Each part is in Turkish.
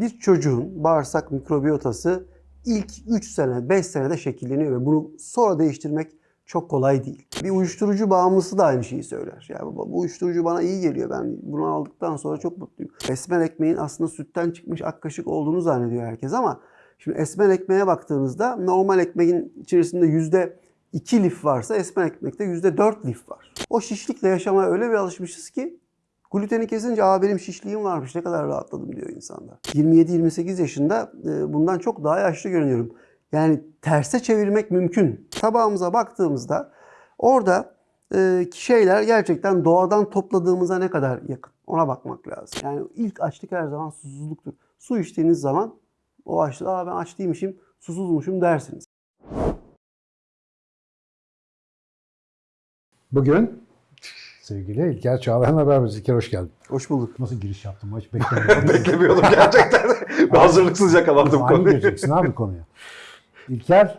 Bir çocuğun bağırsak mikrobiyotası ilk 3 sene, 5 senede şekilleniyor ve bunu sonra değiştirmek çok kolay değil. Bir uyuşturucu bağımlısı da aynı şeyi söyler. Ya baba bu uyuşturucu bana iyi geliyor. Ben bunu aldıktan sonra çok mutluyum. Esmer ekmeğin aslında sütten çıkmış ak kaşık olduğunu zannediyor herkes ama şimdi esmer ekmeğe baktığınızda normal ekmeğin içerisinde yüzde 2 lif varsa esmer ekmekte yüzde 4 lif var. O şişlikle yaşamaya öyle bir alışmışız ki Gluteni kesince aa benim şişliğim varmış ne kadar rahatladım diyor insanlar. 27-28 yaşında e, bundan çok daha yaşlı görünüyorum. Yani terse çevirmek mümkün. Tabağımıza baktığımızda orada e, şeyler gerçekten doğadan topladığımıza ne kadar yakın ona bakmak lazım. Yani ilk açlık her zaman susuzluktur. Su içtiğiniz zaman o açlık aa ben aç değilmişim susuzmuşum dersiniz. Bugün sevgili İlker Çağlayan'la beraberiz. İlker hoş geldin. Hoş bulduk. Nasıl giriş yaptım? Hiç beklemiyordum. Beklemiyordum gerçekten. Ben hazırlıksız yakalandım Aynı konuyu. gireceksin abi konuya. İlker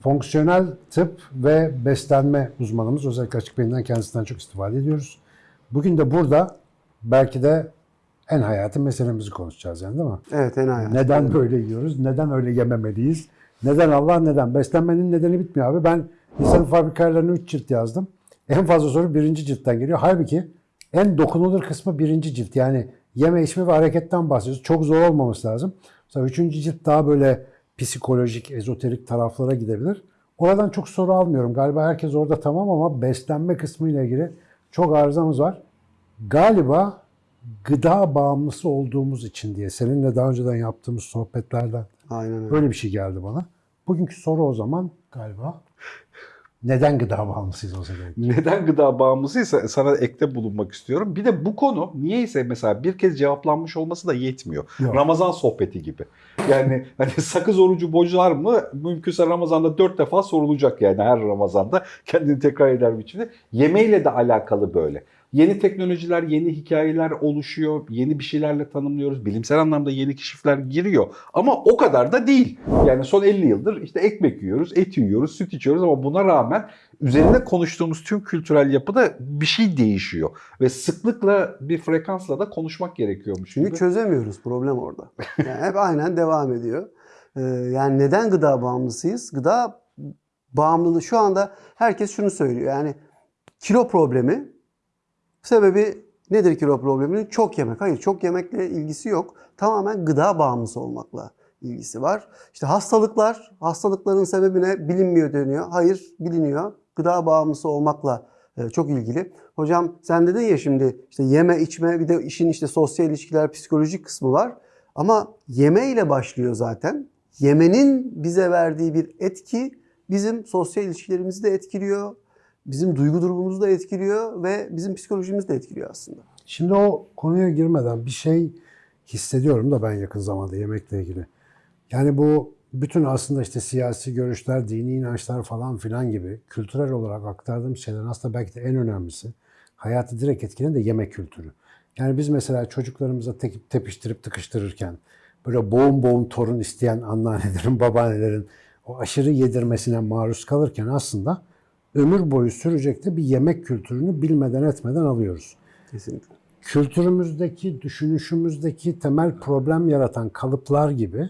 fonksiyonel tıp ve beslenme uzmanımız. Özellikle açık beyinden kendisinden çok istifade ediyoruz. Bugün de burada belki de en hayati meselemizi konuşacağız yani değil mi? Evet en hayat. Neden böyle yiyoruz? Neden öyle yememeliyiz? Neden Allah neden? Beslenmenin nedeni bitmiyor abi. Ben insanın fabrikalarını 3 cilt yazdım. En fazla soru birinci ciltten geliyor. Halbuki en dokunulur kısmı birinci cilt. Yani yeme içme ve hareketten bahsediyoruz. Çok zor olmaması lazım. Mesela üçüncü cilt daha böyle psikolojik, ezoterik taraflara gidebilir. Oradan çok soru almıyorum. Galiba herkes orada tamam ama beslenme kısmı ile ilgili çok arızamız var. Galiba gıda bağımlısı olduğumuz için diye seninle daha önceden yaptığımız sohbetlerden Aynen öyle. böyle bir şey geldi bana. Bugünkü soru o zaman galiba neden gıda bağımlısıyız olsa gerek? Neden gıda bağımlısıysa sana ekte bulunmak istiyorum. Bir de bu konu niyeyse mesela bir kez cevaplanmış olması da yetmiyor. Yok. Ramazan sohbeti gibi. Yani hani sakız orucu bozar mı? Mümkünse Ramazan'da dört defa sorulacak yani her Ramazan'da kendini tekrar eder biçimde. Yemeğiyle de alakalı böyle. Yeni teknolojiler, yeni hikayeler oluşuyor. Yeni bir şeylerle tanımlıyoruz. Bilimsel anlamda yeni keşifler giriyor. Ama o kadar da değil. Yani son 50 yıldır işte ekmek yiyoruz, et yiyoruz, süt içiyoruz ama buna rağmen üzerinde konuştuğumuz tüm kültürel yapıda bir şey değişiyor. Ve sıklıkla bir frekansla da konuşmak gerekiyormuş Çünkü çözemiyoruz problem orada. Yani hep aynen devam ediyor. Ee, yani neden gıda bağımlısıyız? Gıda bağımlılığı şu anda herkes şunu söylüyor. Yani kilo problemi sebebi nedir kilo probleminin? Çok yemek. Hayır çok yemekle ilgisi yok. Tamamen gıda bağımlısı olmakla ilgisi var. İşte hastalıklar, hastalıkların sebebi ne? Bilinmiyor deniyor. Hayır biliniyor. Gıda bağımlısı olmakla e, çok ilgili. Hocam sen dedin ya şimdi işte yeme içme bir de işin işte sosyal ilişkiler psikolojik kısmı var. Ama yeme ile başlıyor zaten. Yemenin bize verdiği bir etki bizim sosyal ilişkilerimizi de etkiliyor. Bizim duygu durumumuzu da etkiliyor ve bizim psikolojimizi de etkiliyor aslında. Şimdi o konuya girmeden bir şey hissediyorum da ben yakın zamanda yemekle ilgili. Yani bu bütün aslında işte siyasi görüşler, dini inançlar falan filan gibi kültürel olarak aktardığım şeylerin aslında belki de en önemlisi hayatı direkt etkileyen de yemek kültürü. Yani biz mesela çocuklarımıza tekip tepiştirip tıkıştırırken böyle boğum boğum torun isteyen anneannelerin, babaannelerin o aşırı yedirmesine maruz kalırken aslında ömür boyu sürecek de bir yemek kültürünü bilmeden etmeden alıyoruz Kesinlikle. kültürümüzdeki, düşünüşümüzdeki temel problem yaratan kalıplar gibi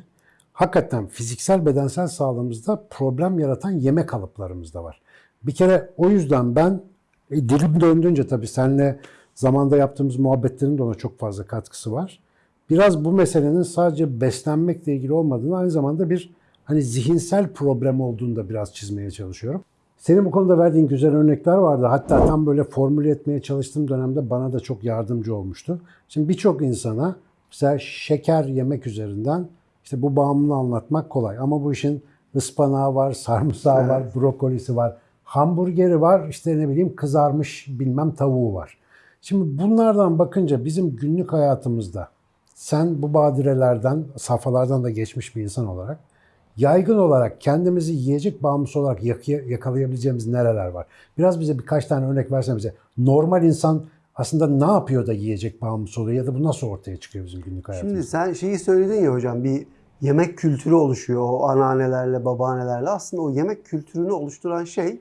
hakikaten fiziksel bedensel sağlığımızda problem yaratan yeme kalıplarımız da var. Bir kere o yüzden ben e, dilim döndüğünce tabii seninle zamanda yaptığımız muhabbetlerin de ona çok fazla katkısı var. Biraz bu meselenin sadece beslenmekle ilgili olmadığını aynı zamanda bir hani zihinsel problem olduğunu da biraz çizmeye çalışıyorum. Senin bu konuda verdiğin güzel örnekler vardı. Hatta tam böyle formüle etmeye çalıştığım dönemde bana da çok yardımcı olmuştu. Şimdi birçok insana mesela şeker yemek üzerinden işte bu bağımlılığı anlatmak kolay. Ama bu işin ıspanağı var, sarımsağı var, brokolisi var, hamburgeri var, işte ne bileyim kızarmış bilmem tavuğu var. Şimdi bunlardan bakınca bizim günlük hayatımızda sen bu badirelerden, safhalardan da geçmiş bir insan olarak yaygın olarak kendimizi yiyecek bağımlısı olarak yakalayabileceğimiz nereler var? Biraz bize birkaç tane örnek versen bize. Normal insan aslında ne yapıyor da yiyecek bağımlısı oluyor ya da bu nasıl ortaya çıkıyor bizim günlük hayatımızda? Şimdi sen şeyi söyledin ya hocam bir yemek kültürü oluşuyor o anneannelerle, babaannelerle. Aslında o yemek kültürünü oluşturan şey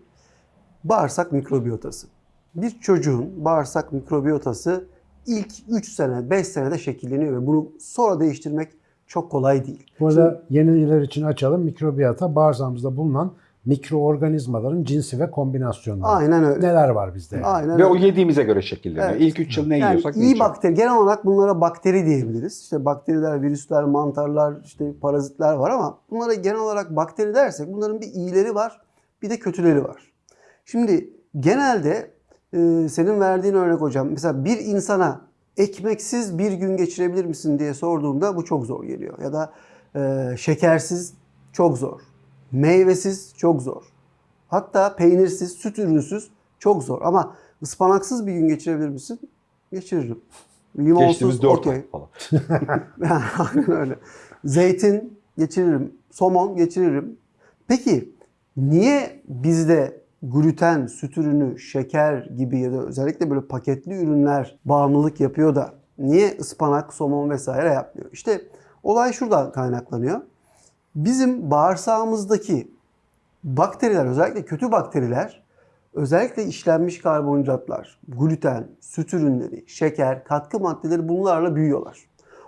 bağırsak mikrobiyotası. Bir çocuğun bağırsak mikrobiyotası ilk 3 sene, 5 senede şekilleniyor ve bunu sonra değiştirmek çok kolay değil. Bu arada yeniler için açalım. Mikrobiyata bağırsağımızda bulunan mikroorganizmaların cinsi ve kombinasyonları. Aynen öyle. Neler var bizde? Aynen Ve öyle. o yediğimize göre şekilleniyor. Evet. İlk 3 yıl ne Yani yiyorsak ne iyi içiyoruz. bakteri, genel olarak bunlara bakteri diyebiliriz. İşte bakteriler, virüsler, mantarlar, işte parazitler var ama bunlara genel olarak bakteri dersek bunların bir iyileri var, bir de kötüleri var. Şimdi genelde e, senin verdiğin örnek hocam, mesela bir insana ekmeksiz bir gün geçirebilir misin diye sorduğumda bu çok zor geliyor. Ya da e, şekersiz çok zor, meyvesiz çok zor. Hatta peynirsiz, süt ürünsüz çok zor. Ama ıspanaksız bir gün geçirebilir misin? Geçiririm. Limonsuz Geçtiğimiz 4 okey. ay falan. Yani aynen öyle. Zeytin geçiririm. Somon geçiririm. Peki niye bizde gluten, süt ürünü, şeker gibi ya da özellikle böyle paketli ürünler bağımlılık yapıyor da niye ıspanak, somon vesaire yapmıyor? İşte olay şuradan kaynaklanıyor. Bizim bağırsağımızdaki bakteriler özellikle kötü bakteriler özellikle işlenmiş karbonhidratlar, gluten, süt ürünleri, şeker, katkı maddeleri bunlarla büyüyorlar.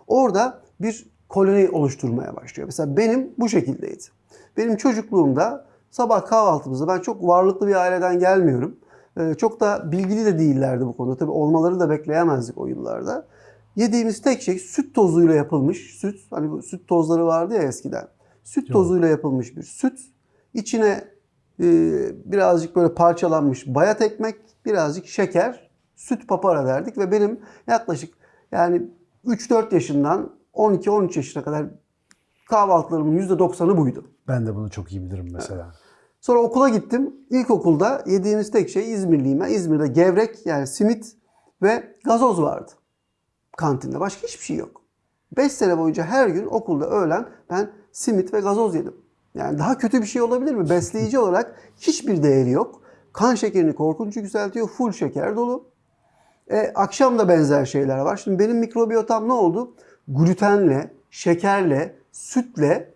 Orada bir koloni oluşturmaya başlıyor. Mesela benim bu şekildeydi. Benim çocukluğumda sabah kahvaltımızda ben çok varlıklı bir aileden gelmiyorum. Ee, Çok da bilgili de değillerdi bu konuda. Tabii olmaları da bekleyemezdik o yıllarda. Yediğimiz tek şey süt tozuyla yapılmış süt. Hani bu süt tozları vardı ya eskiden. Süt Yok. tozuyla yapılmış bir süt. İçine e, birazcık böyle parçalanmış bayat ekmek, birazcık şeker, süt papara derdik ve benim yaklaşık yani 3-4 yaşından 12-13 yaşına kadar kahvaltılarımın %90'ı buydu. Ben de bunu çok iyi bilirim mesela. Sonra okula gittim. İlkokulda yediğimiz tek şey İzmirliyim. İzmir'de gevrek yani simit ve gazoz vardı. Kantinde. Başka hiçbir şey yok. 5 sene boyunca her gün okulda öğlen ben simit ve gazoz yedim. Yani daha kötü bir şey olabilir mi? Besleyici olarak hiçbir değeri yok. Kan şekerini korkunç yükseltiyor. Full şeker dolu. E, akşam da benzer şeyler var. Şimdi benim mikrobiyotam ne oldu? Glutenle, şekerle, sütle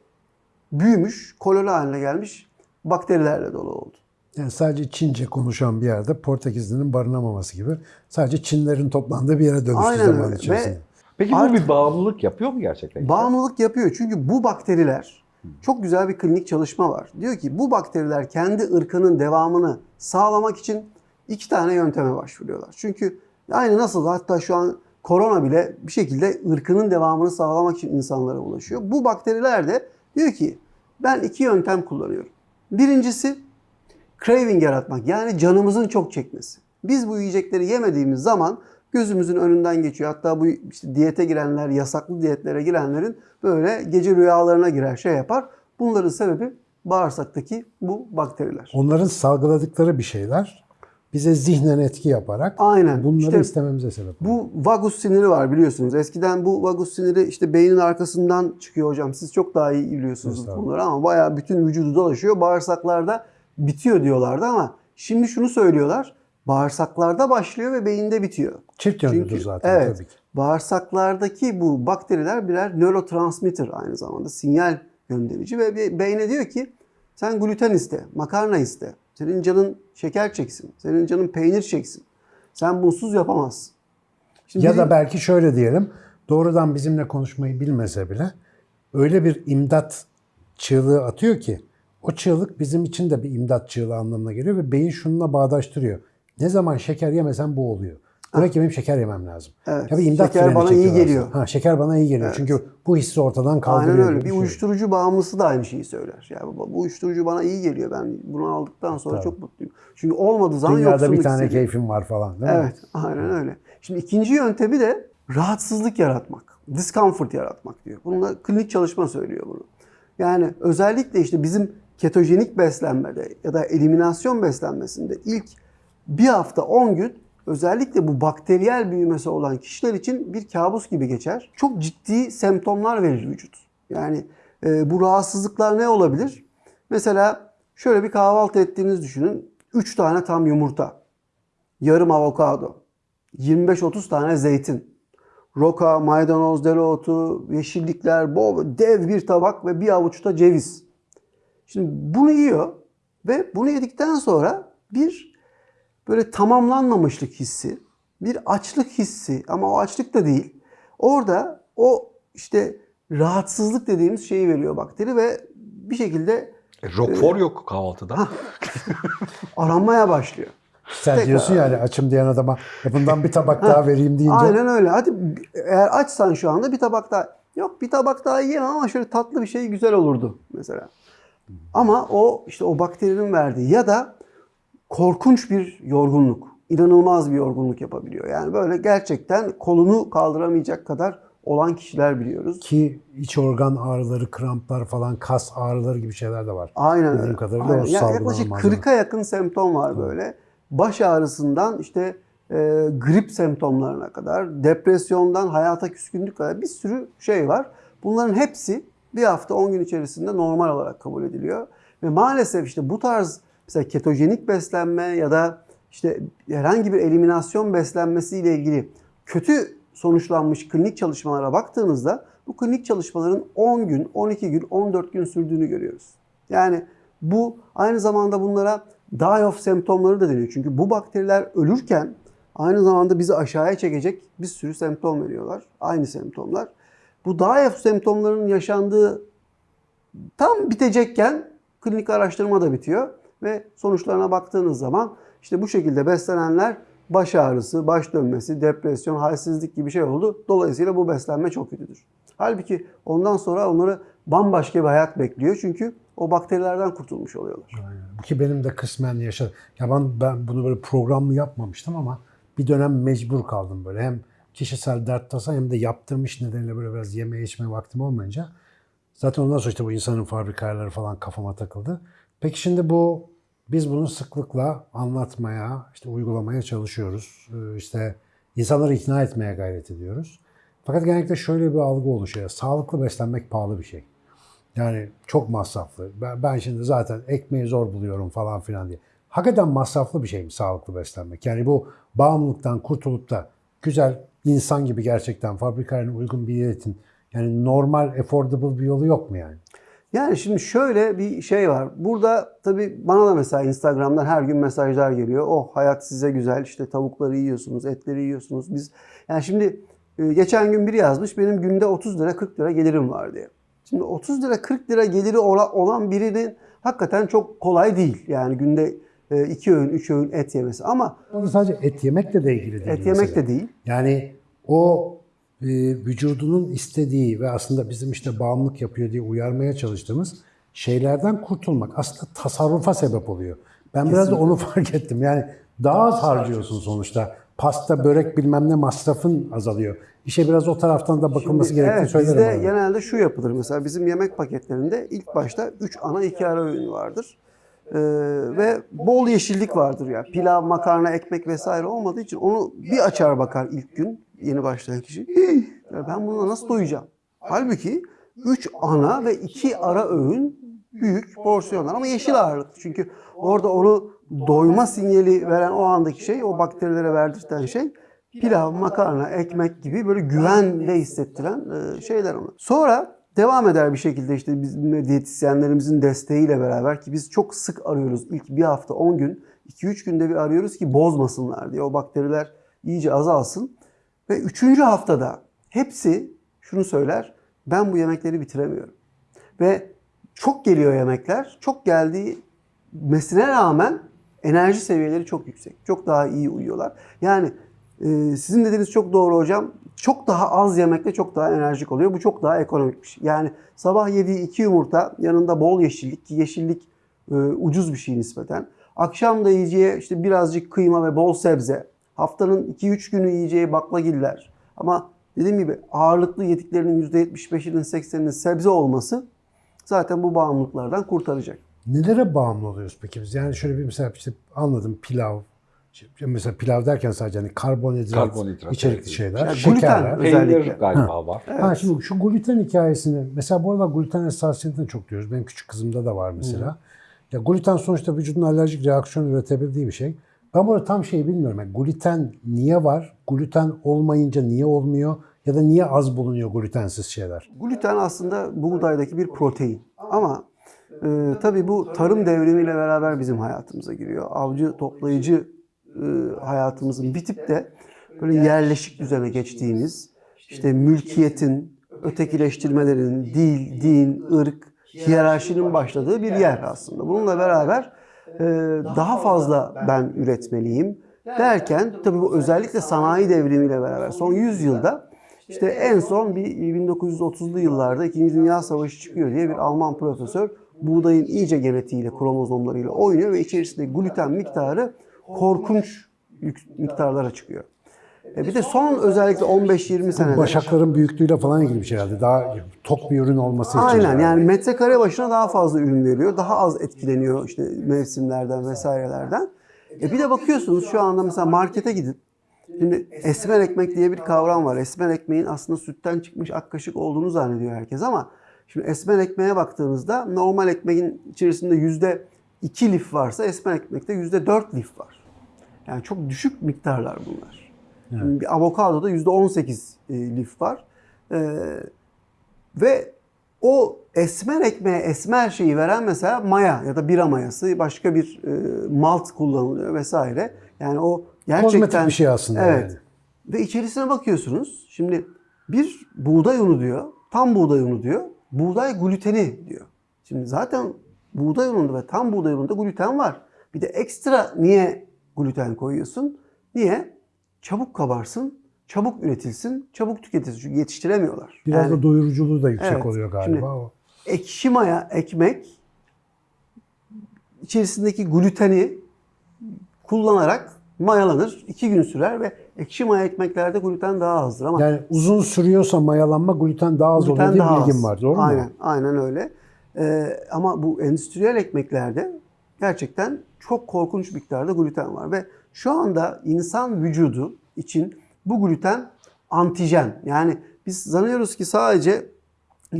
büyümüş, koloni haline gelmiş bakterilerle dolu oldu. Yani sadece Çince konuşan bir yerde Portekizli'nin barınamaması gibi sadece Çinlerin toplandığı bir yere dönüştü Aynen zaman öyle. içerisinde. Ve Peki bu Artık- bir bağımlılık yapıyor mu gerçekten? Bağımlılık yapıyor. Çünkü bu bakteriler çok güzel bir klinik çalışma var. Diyor ki bu bakteriler kendi ırkının devamını sağlamak için iki tane yönteme başvuruyorlar. Çünkü aynı nasıl hatta şu an korona bile bir şekilde ırkının devamını sağlamak için insanlara ulaşıyor. Bu bakteriler de diyor ki ben iki yöntem kullanıyorum. Birincisi craving yaratmak yani canımızın çok çekmesi. Biz bu yiyecekleri yemediğimiz zaman gözümüzün önünden geçiyor. Hatta bu işte diyete girenler, yasaklı diyetlere girenlerin böyle gece rüyalarına girer şey yapar. Bunların sebebi bağırsaktaki bu bakteriler. Onların salgıladıkları bir şeyler bize zihnen etki yaparak Aynen. bunları İşte istememize sebep oluyor. Bu vagus siniri var biliyorsunuz. Eskiden bu vagus siniri işte beynin arkasından çıkıyor hocam. Siz çok daha iyi biliyorsunuz bu Estağfurullah. konuları ama bayağı bütün vücudu dolaşıyor. Bağırsaklarda bitiyor diyorlardı ama şimdi şunu söylüyorlar. Bağırsaklarda başlıyor ve beyinde bitiyor. Çift yönlüdür Çünkü- zaten evet. tabii ki. Bağırsaklardaki bu bakteriler birer nörotransmitter aynı zamanda sinyal gönderici ve be- beyne diyor ki sen gluten iste, makarna iste. Senin canın şeker çeksin, senin canın peynir çeksin. Sen bunsuz yapamazsın. Şimdi Ya bizim- da belki şöyle diyelim, doğrudan bizimle konuşmayı bilmese bile öyle bir imdat çığlığı atıyor ki o çığlık bizim için de bir imdat çığlığı anlamına geliyor ve beyin şununla bağdaştırıyor. Ne zaman şeker yemesem bu oluyor. Demek ki benim şeker yemem lazım. Evet. Ya bir imdat Şeker bana iyi geliyor. aslında. Ha, şeker bana iyi geliyor. Çünkü bu hissi ortadan kaldırıyor. Aynen öyle. Bir şey. uyuşturucu bağımlısı da aynı şeyi söyler. Yani bu, bu uyuşturucu bana iyi geliyor. Ben bunu aldıktan sonra çok mutluyum. Çünkü olmadığı zaman Dünyada yoksunluk bir tane hissediyorum. keyfim var falan değil mi? Evet, aynen öyle. Şimdi ikinci yöntemi de rahatsızlık yaratmak. Discomfort yaratmak diyor. Bununla klinik çalışma söylüyor bunu. Yani özellikle işte bizim ketojenik beslenmede ya da eliminasyon beslenmesinde ilk bir hafta 10 gün özellikle bu bakteriyel büyümesi olan kişiler için bir kabus gibi geçer. Çok ciddi semptomlar verir vücut. Yani e, bu rahatsızlıklar ne olabilir? Mesela şöyle bir kahvaltı ettiğinizi düşünün. 3 tane tam yumurta, yarım avokado, 25-30 tane zeytin, roka, maydanoz, dereotu, yeşillikler, bol, dev bir tabak ve bir avuçta ceviz. Şimdi bunu yiyor ve bunu yedikten sonra bir böyle tamamlanmamışlık hissi, bir açlık hissi ama o açlık da değil. Orada o işte rahatsızlık dediğimiz şeyi veriyor bakteri ve bir şekilde E, Roquefort yok kahvaltıda. aranmaya başlıyor. Sen Tekrar. diyorsun yani açım diyen adama "E bundan bir tabak daha vereyim deyince. Aynen öyle. Hadi eğer açsan şu anda bir tabak daha. Yok bir tabak daha yiyemem ama şöyle tatlı bir şey güzel olurdu mesela. Ama o işte o bakterinin verdiği ya da korkunç bir yorgunluk. inanılmaz bir yorgunluk yapabiliyor. Yani böyle gerçekten kolunu kaldıramayacak kadar olan kişiler biliyoruz. Ki iç organ ağrıları, kramplar falan, kas ağrıları gibi şeyler de var. Aynen öyle. kadarıyla Aynen. o Ya- salgılanan yaklaşık malzeme. 40'a yakın semptom var böyle. Baş ağrısından işte e, grip semptomlarına kadar, depresyondan hayata küskünlük kadar bir sürü şey var. Bunların hepsi bir hafta 10 gün içerisinde normal olarak kabul ediliyor. Ve maalesef işte bu tarz mesela ketojenik beslenme ya da işte herhangi bir eliminasyon beslenmesiyle ilgili kötü sonuçlanmış klinik çalışmalara baktığınızda bu klinik çalışmaların 10 gün, 12 gün, 14 gün sürdüğünü görüyoruz. Yani bu aynı zamanda bunlara die of semptomları da deniyor. Çünkü bu bakteriler ölürken aynı zamanda bizi aşağıya çekecek bir sürü semptom veriyorlar. Aynı semptomlar. Bu die of semptomların yaşandığı tam bitecekken klinik araştırma da bitiyor ve sonuçlarına baktığınız zaman işte bu şekilde beslenenler baş ağrısı, baş dönmesi, depresyon, halsizlik gibi şey oldu. Dolayısıyla bu beslenme çok kötüdür. Halbuki ondan sonra onları bambaşka bir hayat bekliyor. Çünkü o bakterilerden kurtulmuş oluyorlar. Aynen. Ki benim de kısmen yaşadım. Ya ben, ben bunu böyle programlı yapmamıştım ama bir dönem mecbur kaldım böyle. Hem kişisel dert tasa hem de yaptığım iş nedeniyle böyle biraz yeme içme vaktim olmayınca. Zaten ondan sonra işte bu insanın fabrika ayarları falan kafama takıldı. Peki şimdi bu biz bunu sıklıkla anlatmaya, işte uygulamaya çalışıyoruz. Ee, İşte insanları ikna etmeye gayret ediyoruz. Fakat genellikle şöyle bir algı oluşuyor. Sağlıklı beslenmek pahalı bir şey. Yani çok masraflı. Ben, şimdi zaten ekmeği zor buluyorum falan filan diye. Hakikaten masraflı bir şey mi sağlıklı beslenmek? Yani bu bağımlılıktan kurtulup da güzel insan gibi gerçekten fabrikaya uygun bir diyetin yani normal, affordable bir yolu yok mu yani? Yani şimdi şöyle bir şey var. Burada tabii bana da mesela Instagram'dan her gün mesajlar geliyor. Oh hayat size güzel işte tavukları yiyorsunuz, etleri yiyorsunuz. Biz yani şimdi e, geçen gün biri yazmış benim günde 30 lira 40 lira gelirim var diye. Şimdi 30 lira 40 lira geliri ola- olan birinin hakikaten çok kolay değil. Yani günde 2 öğün 3 öğün et yemesi ama sadece et yemekle de ilgili değil. et yemek mesele. de değil. Yani o e, vücudunun istediği ve aslında bizim işte bağımlılık yapıyor diye uyarmaya çalıştığımız şeylerden kurtulmak aslında tasarrufa sebep oluyor. Ben biraz da onu fark ettim. Yani daha az harcıyorsun sonuçta. Pasta, börek bilmem ne masrafın azalıyor. İşe biraz o taraftan da bakılması gerektiğini evet, söylerim. bizde arada. genelde şu yapılır. Mesela bizim yemek paketlerinde ilk başta 3 ana 2 ara öğün vardır. Ee, ve bol yeşillik vardır ya. Pilav, makarna, ekmek vesaire olmadığı için onu bir açar bakar ilk gün yeni başlayan kişi. "Hii, ya ben bununla nasıl doyacağım? Halbuki 3 ana ve 2 ara öğün büyük porsiyonlar ama yeşil ağırlıklı. Çünkü orada onu doyma sinyali veren o andaki şey, o bakterilere verdirten şey pilav, makarna, ekmek gibi böyle güvende hissettiren e, şeyler onlar. Sonra devam eder bir şekilde işte bizim diyetisyenlerimizin desteğiyle beraber ki biz çok sık arıyoruz. İlk bir hafta 10 gün, 2-3 günde bir arıyoruz ki bozmasınlar diye. O bakteriler iyice azalsın. Ve 3. haftada hepsi şunu söyler. Ben bu yemekleri bitiremiyorum. Ve çok geliyor yemekler. Çok geldiği mesine rağmen enerji seviyeleri çok yüksek. Çok daha iyi uyuyorlar. Yani e, sizin dediğiniz çok doğru hocam. Çok daha az yemekle çok daha enerjik oluyor. Bu çok daha ekonomik bir şey. Yani sabah yediği iki yumurta yanında bol yeşillik ki yeşillik e, ucuz bir şey nispeten. Akşam da yiyeceği işte birazcık kıyma ve bol sebze. Haftanın 2-3 günü yiyeceği baklagiller. Ama dediğim gibi ağırlıklı yediklerinin %75'inin 80'inin sebze olması zaten bu bağımlılıklardan kurtaracak. Nelere bağımlı oluyoruz peki biz? Yani şöyle bir mesela işte anladım pilav. işte Mesela pilav derken sadece hani karbonhidrat, Karbonhidrat, içerikli evet. şeyler, Yani gluten şekerler. özellikle. Peynir galiba var. Ha şimdi şu gluten hikayesini mesela bu aralar gluten hassasiyetini çok diyoruz. Benim küçük kızımda da var mesela. Ya gluten sonuçta vücudun alerjik reaksiyon üretebildiği bir şey. Ben burada tam şeyi bilmiyorum. Yani gluten niye var? Gluten olmayınca niye olmuyor? Ya da niye az bulunuyor glutensiz şeyler? Gluten aslında buğdaydaki bir protein. Ama e, tabii bu tarım devrimiyle beraber bizim hayatımıza giriyor. Avcı toplayıcı e, hayatımızın bitip de böyle yerleşik düzene geçtiğimiz, işte mülkiyetin, ötekileştirmelerin, dil, din, ırk, hiyerarşinin başladığı bir yer aslında. Bununla beraber daha fazla ben üretmeliyim derken tabii bu özellikle sanayi devrimiyle beraber son 100 yılda işte en son bir 1930'lu yıllarda 2. Dünya Savaşı çıkıyor diye bir Alman profesör buğdayın iyice genetiğiyle, kromozomlarıyla oynuyor ve içerisinde gluten miktarı korkunç miktarlara çıkıyor. E bir de son özellikle 15-20 senede Başakların büyüklüğüyle falan ilgili bir şey herhalde. Daha tok bir ürün olması için. Aynen yani metrekare başına daha fazla ürün veriyor. Daha az etkileniyor işte mevsimlerden vesairelerden. E bir de bakıyorsunuz şu anda mesela markete gidip şimdi esmer ekmek diye bir kavram var. Esmer ekmeğin aslında sütten çıkmış ak kaşık olduğunu zannediyor herkes ama şimdi esmer ekmeğe baktığınızda normal ekmeğin içerisinde yüzde iki lif varsa esmer ekmekte yüzde dört lif var. Yani çok düşük miktarlar bunlar. Bir avokadoda yüzde on sekiz e, lif var. Ee, ve o esmer ekmeğe esmer şeyi veren mesela maya ya da bira mayası başka bir e, malt kullanılıyor vesaire. Yani o gerçekten Kozmetik bir şey aslında Evet. yani. Ve içerisine bakıyorsunuz. Şimdi bir buğday unu diyor. Tam buğday unu diyor. Buğday gluteni diyor. Şimdi zaten buğday ununda ve tam buğday ununda gluten var. Bir de ekstra niye gluten koyuyorsun? Niye? Çabuk kabarsın, çabuk üretilsin, çabuk tüketilsin. Çünkü yetiştiremiyorlar. Biraz Yani- da doyuruculuğu da yüksek Evet. oluyor galiba. Şimdi- o. ekşi maya ekmek içerisindeki gluteni kullanarak mayalanır. iki gün sürer ve ekşi maya ekmeklerde gluten daha azdır ama Yani uzun sürüyorsa mayalanma gluten daha az oluyor gluten diye daha bilgim az. var. Doğru aynen, mu? Aynen öyle. Ee, ama bu endüstriyel ekmeklerde gerçekten çok korkunç miktarda gluten var ve şu anda insan vücudu için bu gluten antijen. Yani biz sanıyoruz ki sadece e,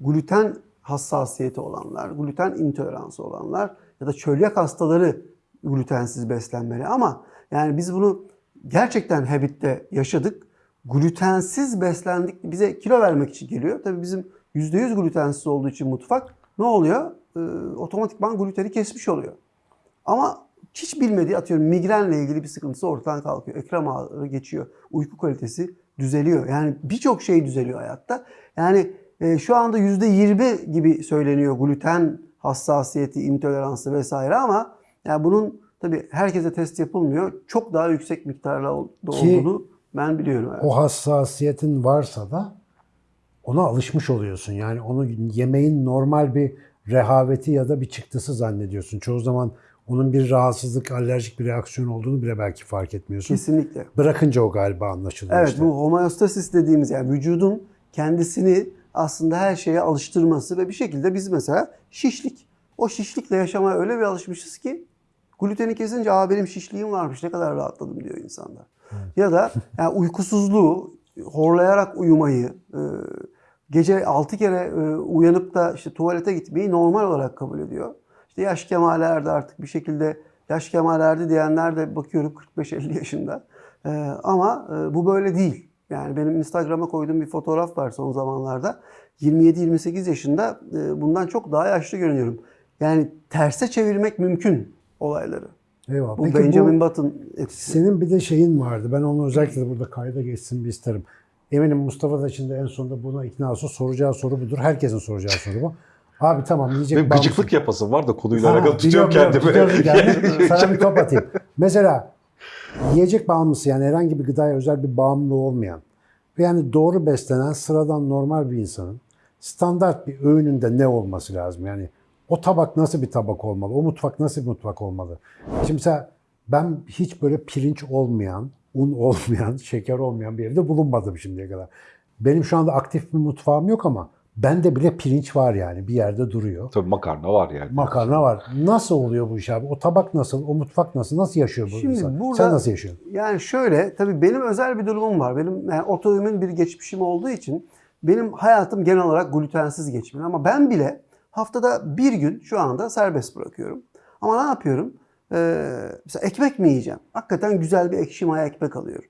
gluten hassasiyeti olanlar, gluten intoleransı olanlar ya da çölyak hastaları glutensiz beslenmeli ama yani biz bunu gerçekten Habit'te yaşadık. Glutensiz beslendik. Bize kilo vermek için geliyor. Tabii bizim %100 glutensiz olduğu için mutfak ne oluyor? Ee, otomatikman gluteni kesmiş oluyor. Ama hiç bilmediği atıyorum migrenle ilgili bir sıkıntısı ortadan kalkıyor. Ekrem ağrı geçiyor. Uyku kalitesi düzeliyor. Yani birçok şey düzeliyor hayatta. Yani e, şu anda %20 gibi söyleniyor gluten hassasiyeti, intoleransı vesaire ama yani bunun tabii herkese test yapılmıyor. Çok daha yüksek miktarla Ki- olduğunu ben biliyorum. evet. O hassasiyetin varsa da ona alışmış oluyorsun. Yani onu yemeğin normal bir rehaveti ya da bir çıktısı zannediyorsun. Çoğu zaman onun bir rahatsızlık, alerjik bir reaksiyon olduğunu bile belki fark etmiyorsun. Kesinlikle. Bırakınca o galiba anlaşılıyor Evet işte. bu homeostasis dediğimiz yani vücudun kendisini aslında her şeye alıştırması ve bir şekilde biz mesela şişlik. O şişlikle yaşamaya öyle bir alışmışız ki gluteni kesince aa benim şişliğim varmış ne kadar rahatladım diyor insanlar. Ya da yani uykusuzluğu, horlayarak uyumayı, e, gece 6 kere e, uyanıp da işte tuvalete gitmeyi normal olarak kabul ediyor. İşte yaş kemalerde artık bir şekilde yaş kemalerde diyenler de bakıyorum 45-50 yaşında. E, ama e, bu böyle değil. Yani benim Instagram'a koyduğum bir fotoğraf var son zamanlarda. 27-28 yaşında e, bundan çok daha yaşlı görünüyorum. Yani terse çevirmek mümkün olayları. Eyvallah. Bu Peki Benjamin bu Button etkisi. senin bir de şeyin vardı. Ben onu özellikle de burada kayda geçsin bir isterim. Eminim Mustafa da şimdi en sonunda buna ikna olsa soracağı soru budur. Herkesin soracağı soru bu. Abi tamam yiyecek Benim bağımlısı- gıcıklık yapasım var da konuyla Ha, alakalı tutuyorum kendimi. biliyorum, geldim. Sana bir top atayım. Mesela yiyecek bağımlısı yani herhangi bir gıdaya özel bir bağımlılığı olmayan ve yani doğru beslenen sıradan normal bir insanın standart bir öğününde ne olması lazım? Yani o tabak nasıl bir tabak olmalı? O mutfak nasıl bir mutfak olmalı? Şimdi mesela ben hiç böyle pirinç olmayan, un olmayan, şeker olmayan bir yerde bulunmadım şimdiye kadar. Benim şu anda aktif bir mutfağım yok ama bende bile pirinç var yani bir yerde duruyor. Tabii makarna var yani. Makarna var. Nasıl oluyor bu iş abi? O tabak nasıl? O mutfak nasıl? Nasıl yaşıyor bu Şimdi insan? burada- Sen nasıl yaşıyorsun? Yani şöyle, tabii benim özel bir durumum var. Benim yani otoimmün bir geçmişim olduğu için benim hayatım genel olarak glutensiz geçmeli. Ama ben bile haftada bir gün şu anda serbest bırakıyorum. Ama ne yapıyorum? Ee, mesela ekmek mi yiyeceğim? Hakikaten güzel bir ekşi maya ekmek alıyorum.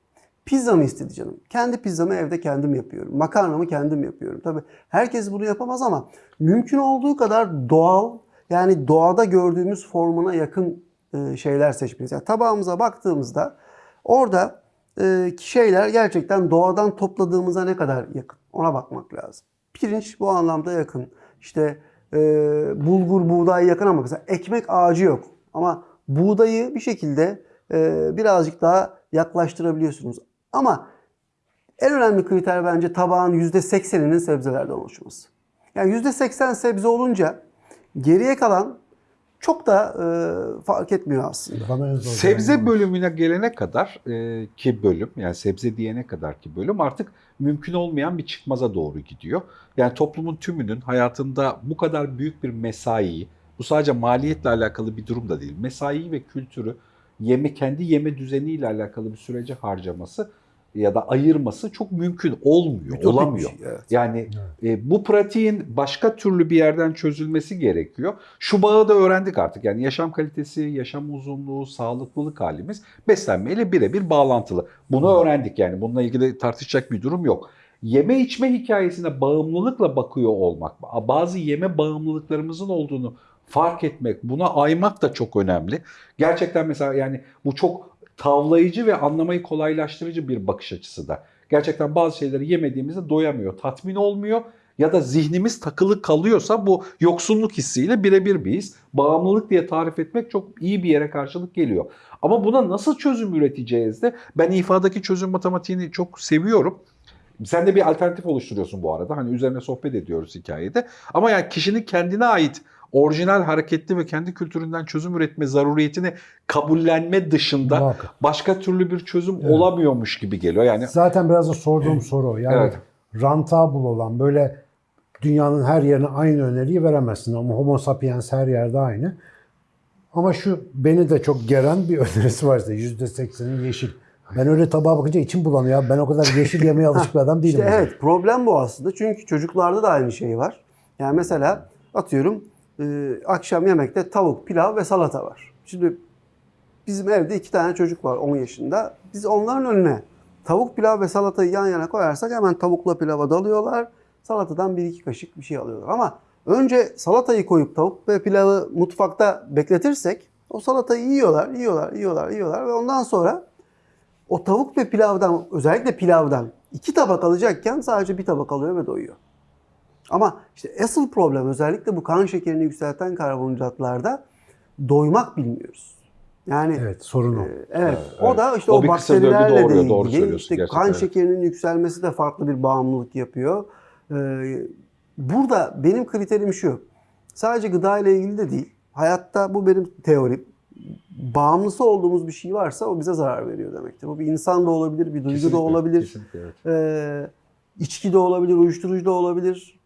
Pizza mı istedi canım? Kendi pizzamı evde kendim yapıyorum. Makarnamı kendim yapıyorum. Tabii herkes bunu yapamaz ama mümkün olduğu kadar doğal yani doğada gördüğümüz formuna yakın e, şeyler seçmeliyiz. Yani tabağımıza baktığımızda orada e, şeyler gerçekten doğadan topladığımıza ne kadar yakın. Ona bakmak lazım. Pirinç bu anlamda yakın. İşte e, bulgur, buğday yakın ama mesela ekmek ağacı yok. Ama buğdayı bir şekilde birazcık daha yaklaştırabiliyorsunuz. Ama en önemli kriter bence tabağın %80'inin sebzelerden oluşması. Yani %80 sebze olunca geriye kalan çok da e, fark etmiyor aslında. Bana en zor Sebze bölümüne gelene kadar e, ki bölüm yani sebze diyene kadar ki bölüm artık mümkün olmayan bir çıkmaza doğru gidiyor. Yani toplumun tümünün hayatında bu kadar büyük bir mesaiyi, bu sadece maliyetle alakalı bir durum da değil. Mesaiyi ve kültürü yeme kendi yeme düzeniyle alakalı bir sürece harcaması ya da ayırması çok mümkün olmuyor, Ütopik olamıyor. evet. Yani e, bu pratiğin başka türlü bir yerden çözülmesi gerekiyor. Şu bağı da öğrendik artık. Yani yaşam kalitesi, yaşam uzunluğu, sağlıklılık halimiz beslenmeyle birebir bağlantılı. Bunu öğrendik yani. Bununla ilgili tartışacak bir durum yok. Yeme içme hikayesine bağımlılıkla bakıyor olmak, bazı yeme bağımlılıklarımızın olduğunu fark etmek, buna aymak da çok önemli. Gerçekten mesela yani bu çok tavlayıcı ve anlamayı kolaylaştırıcı bir bakış açısı da. Gerçekten bazı şeyleri yemediğimizde doyamıyor, tatmin olmuyor ya da zihnimiz takılı kalıyorsa bu yoksunluk hissiyle birebir bir his. Bağımlılık diye tarif etmek çok iyi bir yere karşılık geliyor. Ama buna nasıl çözüm üreteceğiz de ben ifadaki çözüm matematiğini çok seviyorum. Sen de bir alternatif oluşturuyorsun bu arada. Hani üzerine sohbet ediyoruz hikayede. Ama yani kişinin kendine ait orijinal hareketli ve kendi kültüründen çözüm üretme zaruriyetini kabullenme dışında Muhakkak. başka türlü bir çözüm Evet. olamıyormuş gibi geliyor. Yani Zaten biraz da sorduğum soru. Yani Evet. rentable olan böyle dünyanın her yerine aynı öneriyi veremezsin. Ama homo sapiens her yerde aynı. Ama şu beni de çok geren bir önerisi var işte %80'i yeşil. Ben öyle tabağa bakınca içim bulanıyor. Ben o kadar yeşil yemeye alışık bir adam değilim. İşte evet problem bu aslında. Çünkü çocuklarda da aynı şey var. Yani mesela atıyorum e, akşam yemekte tavuk, pilav ve salata var. Şimdi bizim evde iki tane çocuk var 10 yaşında. Biz onların önüne tavuk, pilav ve salatayı yan yana koyarsak hemen tavukla pilava dalıyorlar. Salatadan bir iki kaşık bir şey alıyorlar. Ama önce salatayı koyup tavuk ve pilavı mutfakta bekletirsek o salatayı yiyorlar, yiyorlar, yiyorlar, yiyorlar ve ondan sonra o tavuk ve pilavdan özellikle pilavdan iki tabak alacakken sadece bir tabak alıyor ve doyuyor. Ama işte asıl problem özellikle bu kan şekerini yükselten karbonhidratlarda doymak bilmiyoruz. Yani evet, Evet sorun o. evet, Evet, o da işte O o, bakterilerle doğuruyor, de doğru ilgili. söylüyorsun İşte gerçekten, kan şekerinin yükselmesi de farklı bir bağımlılık yapıyor. Ee, burada benim kriterim şu. Sadece gıda ile ilgili de değil. Hayatta bu benim teorim. Bağımlısı olduğumuz bir şey varsa o bize zarar veriyor demektir. Bu bir insan da olabilir, bir duygu Kesinlikle, da olabilir. kesinlikle, evet. Ee, içki de olabilir, uyuşturucu da olabilir.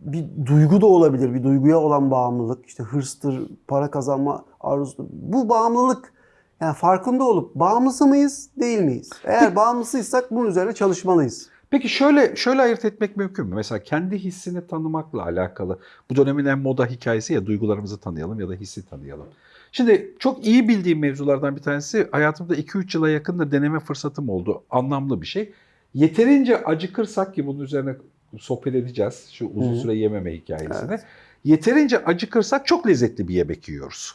Bir duygu da olabilir. Bir duyguya olan bağımlılık. işte hırstır, para kazanma arzusu. Bu bağımlılık yani farkında olup bağımlısı mıyız, değil miyiz? Eğer bağımlısıysak bunun üzerine çalışmalıyız. Peki şöyle şöyle ayırt etmek mümkün mü? Mesela kendi hissini tanımakla alakalı. Bu dönemin en moda hikayesi ya duygularımızı tanıyalım ya da hissi tanıyalım. Şimdi çok iyi bildiğim mevzulardan bir tanesi hayatımda 2-3 yıla yakın da deneme fırsatım oldu. Anlamlı bir şey. Yeterince acıkırsak ki bunun üzerine sohbet edeceğiz şu uzun Hı. süre yememe hikayesini. Evet. Yeterince acıkırsak çok lezzetli bir yemek yiyoruz.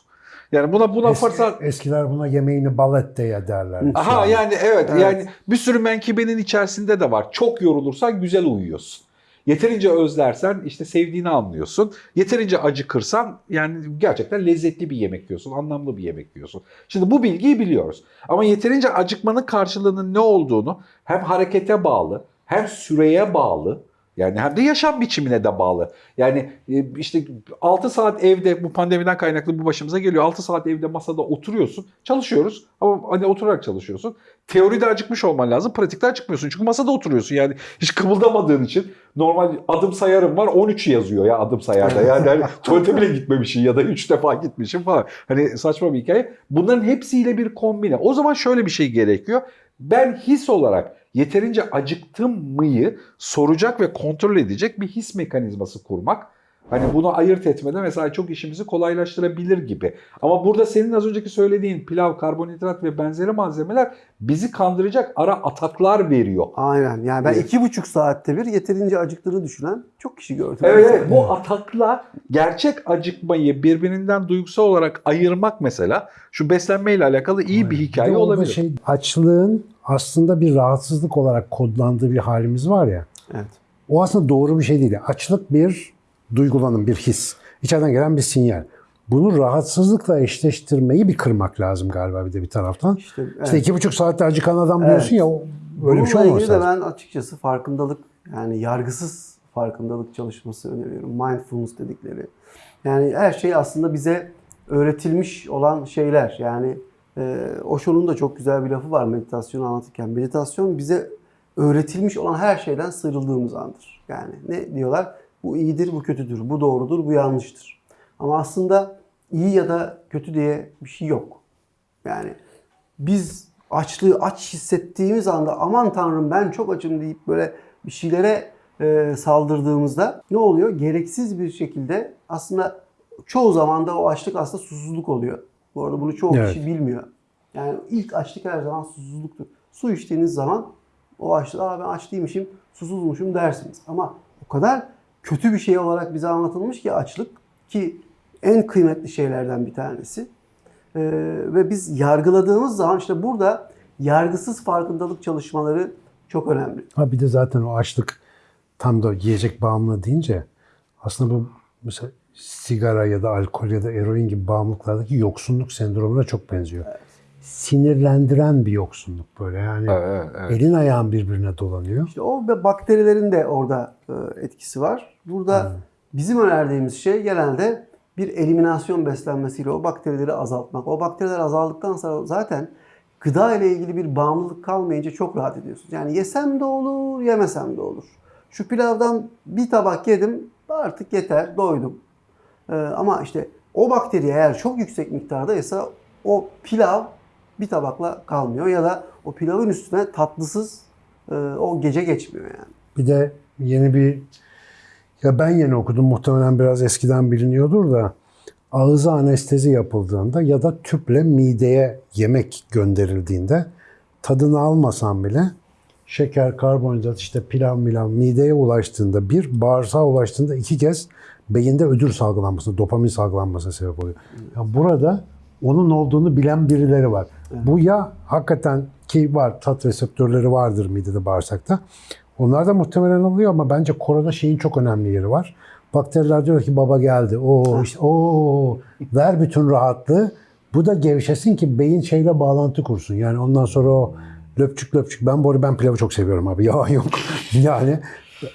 Yani buna buna Eski- fırsat eskiler buna yemeğini balet diye derler. Aha yani evet, Evet. yani bir sürü menkibenin içerisinde de var. Çok yorulursan güzel uyuyorsun. Yeterince özlersen işte sevdiğini anlıyorsun. Yeterince acıkırsan yani gerçekten lezzetli bir yemek yiyorsun, anlamlı bir yemek yiyorsun. Şimdi bu bilgiyi biliyoruz. Ama yeterince acıkmanın karşılığının ne olduğunu hem harekete bağlı, hem süreye bağlı, yani hem de yaşam biçimine de bağlı. Yani e, işte 6 saat evde bu pandemiden kaynaklı bu başımıza geliyor. 6 saat evde masada oturuyorsun. Çalışıyoruz ama hani oturarak çalışıyorsun. Teoride acıkmış olman lazım. Pratikte acıkmıyorsun. Çünkü masada oturuyorsun. Yani hiç kımıldamadığın için normal adım sayarım var 13 yazıyor ya adım sayarda. Yani hani tuvalete bile gitmemişsin ya da 3 defa gitmişsin falan. Hani saçma bir hikaye. Bunların hepsiyle bir kombine. O zaman şöyle bir şey gerekiyor. Ben his olarak yeterince acıktım mıyı soracak ve kontrol edecek bir his mekanizması kurmak. Hani bunu ayırt etmede mesela çok işimizi kolaylaştırabilir gibi. Ama burada senin az önceki söylediğin pilav, karbonhidrat ve benzeri malzemeler bizi kandıracak ara ataklar veriyor. Aynen. Yani ben Evet. iki buçuk saatte bir yeterince acıktığını düşünen çok kişi gördüm. Evet, evet bu atakla gerçek acıkmayı birbirinden duygusal olarak ayırmak mesela şu beslenmeyle alakalı iyi bir Bir hikaye orada olabilir. Şey, açlığın aslında bir rahatsızlık olarak kodlandığı bir halimiz var ya. Evet. O aslında doğru bir şey değil. Açlık bir duygulanım, bir his. İçeriden gelen bir sinyal. Bunu rahatsızlıkla eşleştirmeyi bir kırmak lazım galiba bir de bir taraftan. İşte, evet. İşte iki buçuk saatte acıkan adam Evet. diyorsun ya o- öyle bir şey olmaz. ilgili de ben açıkçası farkındalık yani yargısız farkındalık çalışması öneriyorum. Mindfulness dedikleri. Yani her şey aslında bize öğretilmiş olan şeyler. Yani e, Osho'nun da çok güzel bir lafı var meditasyonu anlatırken. Meditasyon bize öğretilmiş olan her şeyden sıyrıldığımız andır. Yani ne diyorlar? Bu iyidir, bu kötüdür, bu doğrudur, bu yanlıştır. Ama aslında iyi ya da kötü diye bir şey yok. Yani biz açlığı aç hissettiğimiz anda aman tanrım ben çok açım deyip böyle bir şeylere e, saldırdığımızda ne oluyor? Gereksiz bir şekilde aslında çoğu zaman da o açlık aslında susuzluk oluyor. Bu arada bunu çoğu Evet. kişi bilmiyor. Yani ilk açlık her zaman susuzluktur. Su içtiğiniz zaman o açlık, aa ben aç değilmişim, susuzmuşum dersiniz. Ama o kadar kötü bir şey olarak bize anlatılmış ki açlık ki en kıymetli şeylerden bir tanesi. Ee, ve biz yargıladığımız zaman işte burada yargısız farkındalık çalışmaları çok önemli. Ha bir de zaten o açlık tam da yiyecek bağımlılığı deyince aslında bu mesela sigara ya da alkol ya da eroin gibi bağımlılıklardaki yoksunluk sendromuna çok benziyor. Sinirlendiren bir yoksunluk böyle yani Evet, evet. elin ayağın birbirine dolanıyor. İşte o bakterilerin de orada e, etkisi var. Burada bizim önerdiğimiz şey genelde bir eliminasyon beslenmesiyle o bakterileri azaltmak. O bakteriler azaldıktan sonra zaten gıda ile ilgili bir bağımlılık kalmayınca çok rahat ediyorsunuz. Yani yesem de olur, yemesem de olur. Şu pilavdan bir tabak yedim, artık yeter, doydum. Ee, ama işte o bakteri eğer çok yüksek miktardaysa o pilav bir tabakla kalmıyor ya da o pilavın üstüne tatlısız e, o gece geçmiyor yani. Bir de yeni bir ya ben yeni okudum muhtemelen biraz eskiden biliniyordur da ağıza anestezi yapıldığında ya da tüple mideye yemek gönderildiğinde tadını almasan bile şeker, karbonhidrat, işte pilav milav mideye ulaştığında bir, bağırsağa ulaştığında iki kez beyinde ödül salgılanması, dopamin salgılanmasına sebep oluyor. Ya burada onun olduğunu bilen birileri var. Bu ya hakikaten ki var tat reseptörleri vardır midede bağırsakta. Onlar da muhtemelen oluyor ama bence korona şeyin çok önemli yeri var. Bakteriler diyor ki baba geldi. Oo işte oo ver bütün rahatlığı. Bu da gevşesin ki beyin şeyle bağlantı kursun. Yani ondan sonra o löpçük löpçük. Ben bu arada ben pilavı çok seviyorum abi. Yalan yok. yani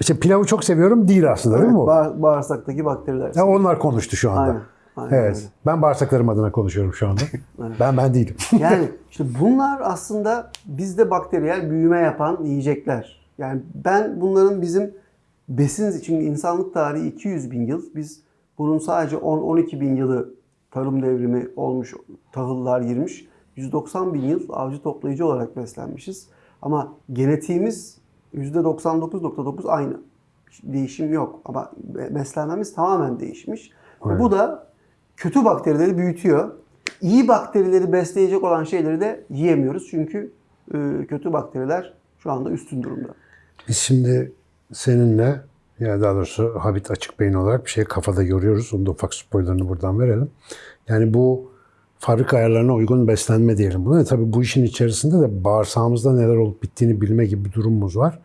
işte pilavı çok seviyorum değil aslında değil mi bu? Bağ- bağırsaktaki bakteriler. Ya onlar konuştu şu anda. Aynen. Aynen evet. öyle. Ben bağırsaklarım adına konuşuyorum şu anda. ben ben değilim. Yani işte bunlar aslında bizde bakteriyel büyüme yapan yiyecekler. Yani ben bunların bizim besin için insanlık tarihi 200 bin yıl. Biz bunun sadece 10-12 bin yılı tarım devrimi olmuş, tahıllar girmiş. 190 bin yıl avcı toplayıcı olarak beslenmişiz. Ama genetiğimiz %99.9 aynı. Değişim yok ama be- beslenmemiz tamamen değişmiş. Ve Bu da kötü bakterileri büyütüyor. İyi bakterileri besleyecek olan şeyleri de yiyemiyoruz. Çünkü e, kötü bakteriler şu anda üstün durumda. Biz şimdi seninle yani daha doğrusu Habit Açık Beyin olarak bir şey kafada yoruyoruz. Onun da ufak spoilerını buradan verelim. Yani bu fabrika ayarlarına uygun beslenme diyelim buna. E tabii bu işin içerisinde de bağırsağımızda neler olup bittiğini bilme gibi bir durumumuz var.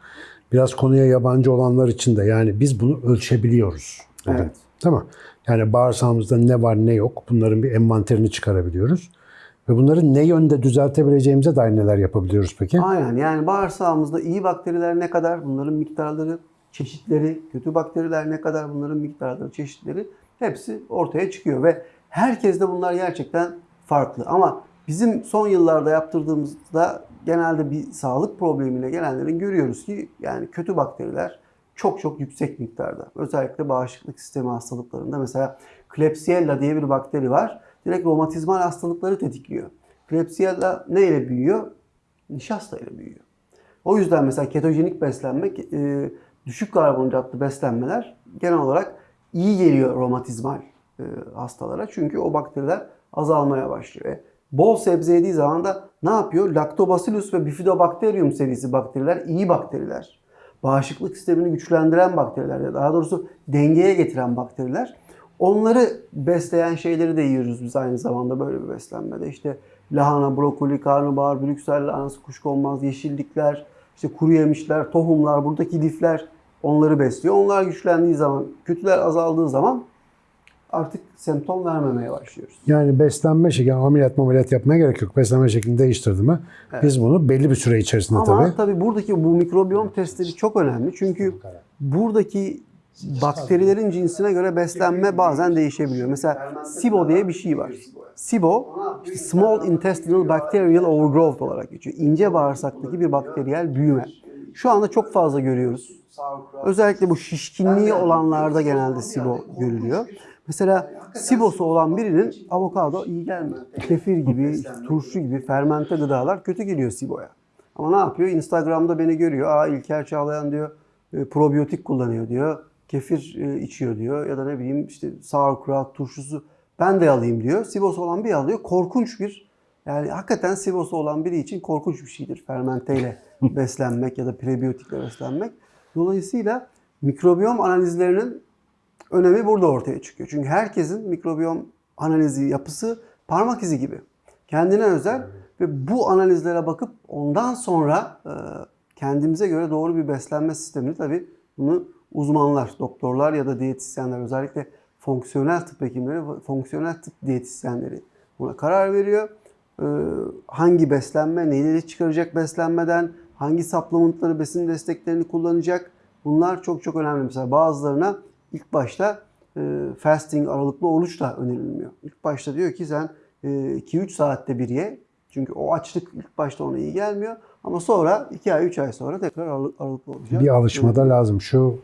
Biraz konuya yabancı olanlar için de yani biz bunu ölçebiliyoruz. Evet. Değil mi? Yani bağırsağımızda ne var ne yok bunların bir envanterini çıkarabiliyoruz. Ve bunları ne yönde düzeltebileceğimize dair neler yapabiliyoruz peki? Aynen yani bağırsağımızda iyi bakteriler ne kadar bunların miktarları, çeşitleri, kötü bakteriler ne kadar bunların miktarları, çeşitleri hepsi ortaya çıkıyor ve herkeste bunlar gerçekten farklı. Ama bizim son yıllarda yaptırdığımızda genelde bir sağlık problemiyle gelenlerin görüyoruz ki yani kötü bakteriler çok çok yüksek miktarda. Özellikle bağışıklık sistemi hastalıklarında mesela Klebsiella diye bir bakteri var. Direkt romatizmal hastalıkları tetikliyor. Klebsiella ne ile büyüyor? Nişasta ile büyüyor. O yüzden mesela ketojenik beslenmek, e, düşük karbonhidratlı beslenmeler genel olarak iyi geliyor romatizmal e, hastalara. Çünkü o bakteriler azalmaya başlıyor. E, bol sebze yediği zaman da ne yapıyor? Lactobacillus ve Bifidobacterium serisi bakteriler iyi bakteriler. Bağışıklık sistemini güçlendiren bakteriler daha doğrusu dengeye getiren bakteriler. Onları besleyen şeyleri de yiyoruz biz aynı zamanda böyle bir beslenmede. İşte lahana, brokoli, karnabahar, brüksel lahanası, kuşkonmaz, yeşillikler, işte kuru yemişler, tohumlar, buradaki lifler onları besliyor. Onlar güçlendiği zaman, kötüler azaldığı zaman artık semptom vermemeye başlıyoruz. Yani beslenme şekli, ameliyat ameliyat yapmaya gerek yok. Beslenme şeklini değiştirdi mi biz bunu belli bir süre içerisinde Ama tabii. tabii. buradaki bu mikrobiyom testleri çok önemli. Çünkü buradaki bakterilerin cinsine göre beslenme bazen değişebiliyor. Mesela SIBO diye bir şey var. SIBO, işte Small Intestinal Bacterial Overgrowth olarak geçiyor. İnce bağırsaktaki bir bakteriyel büyüme. Şu anda çok fazla görüyoruz. Özellikle bu şişkinliği olanlarda genelde SIBO görülüyor. Mesela SIBO'su olan birinin avokado iyi gelmiyor. Kefir gibi, turşu gibi fermente gıdalar kötü geliyor SIBO'ya. Ama ne yapıyor? Instagram'da beni görüyor. Aa İlker Çağlayan diyor e, probiyotik kullanıyor diyor. Kefir e, içiyor diyor. Ya da ne bileyim işte sauerkraut turşusu ben de alayım diyor. SIBO'su olan bir alıyor. Korkunç bir yani hakikaten SIBO'su olan biri için korkunç bir şeydir. Fermenteyle beslenmek ya da prebiyotikle beslenmek. Dolayısıyla mikrobiyom analizlerinin önemi burada ortaya çıkıyor. Çünkü herkesin mikrobiyom analizi yapısı parmak izi gibi. Kendine özel ve bu analizlere bakıp ondan sonra e, kendimize göre doğru bir beslenme sistemini tabii bunu uzmanlar, doktorlar ya da diyetisyenler özellikle fonksiyonel tıp hekimleri, fonksiyonel tıp diyetisyenleri buna karar veriyor. E, hangi beslenme, neleri çıkaracak beslenmeden, hangi supplementları, besin desteklerini kullanacak bunlar çok çok önemli. Mesela bazılarına ilk başta e, fasting aralıklı oruç da önerilmiyor. İlk başta diyor ki sen e, 2-3 saatte bir ye. Çünkü o açlık ilk başta ona iyi gelmiyor. Ama sonra 2 ay 3 ay sonra tekrar aralık, aralıklı oruca. Bir alışmada lazım. Şu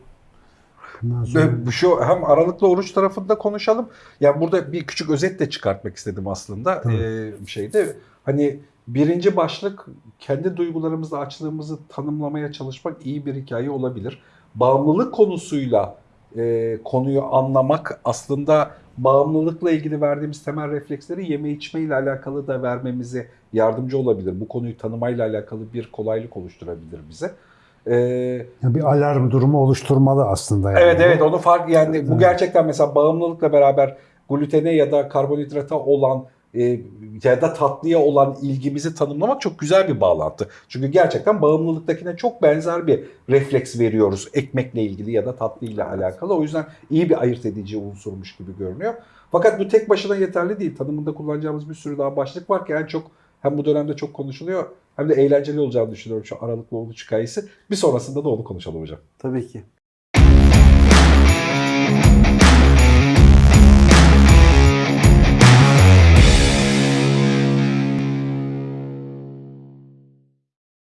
sonra Şu hem aralıklı oruç tarafında konuşalım. Yani burada bir küçük özet de çıkartmak istedim aslında. Ee, şeyde hani birinci başlık kendi duygularımızla açlığımızı tanımlamaya çalışmak iyi bir hikaye olabilir. Bağımlılık konusuyla e, konuyu anlamak aslında bağımlılıkla ilgili verdiğimiz temel refleksleri yeme içme ile alakalı da vermemize yardımcı olabilir. Bu konuyu tanımayla alakalı bir kolaylık oluşturabilir bize. Yani bir alarm durumu oluşturmalı aslında. Yani. Evet evet onu fark yani bu gerçekten mesela bağımlılıkla beraber glutene ya da karbonhidrata olan e, ya da tatlıya olan ilgimizi tanımlamak çok güzel bir bağlantı. Çünkü gerçekten bağımlılıktakine çok benzer bir refleks veriyoruz ekmekle ilgili ya da tatlıyla alakalı. O yüzden iyi bir ayırt edici unsurmuş gibi görünüyor. Fakat bu tek başına yeterli değil. Tanımında kullanacağımız bir sürü daha başlık var ki en çok hem bu dönemde çok konuşuluyor hem de eğlenceli olacağını düşünüyorum şu aralıklı oruç hikayesi. Bir sonrasında da onu konuşalım hocam. Tabii ki.